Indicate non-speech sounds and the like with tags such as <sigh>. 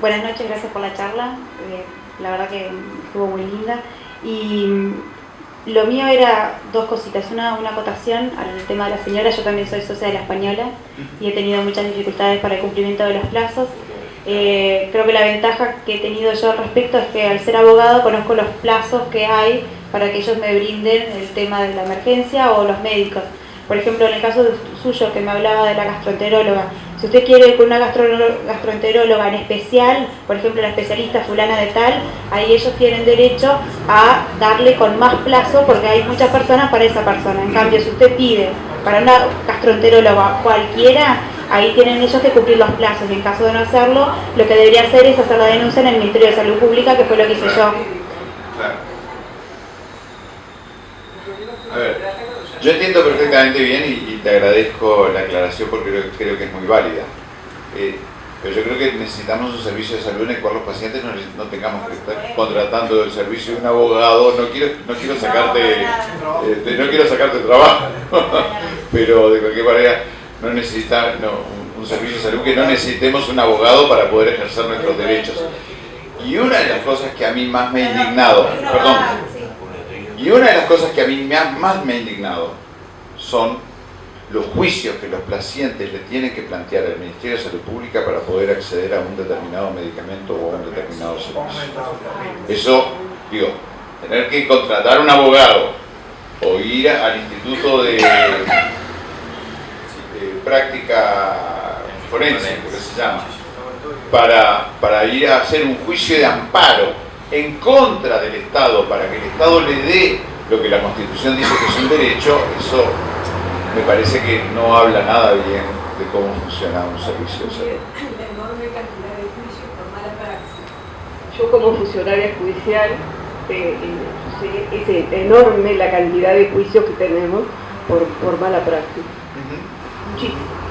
Buenas noches, gracias por la charla. Eh, la verdad que estuvo muy linda. Y mm, lo mío era dos cositas. Una, una acotación al tema de la señora. Yo también soy socia de la española y he tenido muchas dificultades para el cumplimiento de los plazos. Eh, creo que la ventaja que he tenido yo al respecto es que al ser abogado conozco los plazos que hay para que ellos me brinden el tema de la emergencia o los médicos. Por ejemplo, en el caso suyo que me hablaba de la gastroenteróloga, si usted quiere con una gastroenteróloga en especial, por ejemplo la especialista fulana de tal, ahí ellos tienen derecho a darle con más plazo porque hay muchas personas para esa persona. En cambio, si usted pide para una gastroenteróloga cualquiera, ahí tienen ellos que cumplir los plazos y en caso de no hacerlo, lo que debería hacer es hacer la denuncia en el Ministerio de Salud Pública, que fue lo que hice yo. Yo entiendo perfectamente bien y, te agradezco la aclaración porque creo, que es muy válida. Eh, pero yo creo que necesitamos un servicio de salud en el cual los pacientes no, tengamos que estar contratando el servicio de un abogado. No quiero, no quiero sacarte, eh, no quiero sacarte trabajo, <laughs> pero de cualquier manera no necesita un servicio de salud que no necesitemos un abogado para poder ejercer nuestros derechos. Y una de las cosas que a mí más me ha indignado, perdón, y una de las cosas que a mí más me ha indignado son los juicios que los pacientes le tienen que plantear al Ministerio de Salud Pública para poder acceder a un determinado medicamento o a un determinado servicio. Eso, digo, tener que contratar un abogado o ir al Instituto de, Práctica Forense, que se llama, para, para ir a hacer un juicio de amparo en contra del Estado para que el Estado le dé lo que la Constitución dice que es un derecho, eso me parece que no habla nada bien de cómo funciona un servicio de salud. Yo como funcionaria judicial eh, eh, es enorme la cantidad de juicios que tenemos por, por mala práctica. Muchísimo.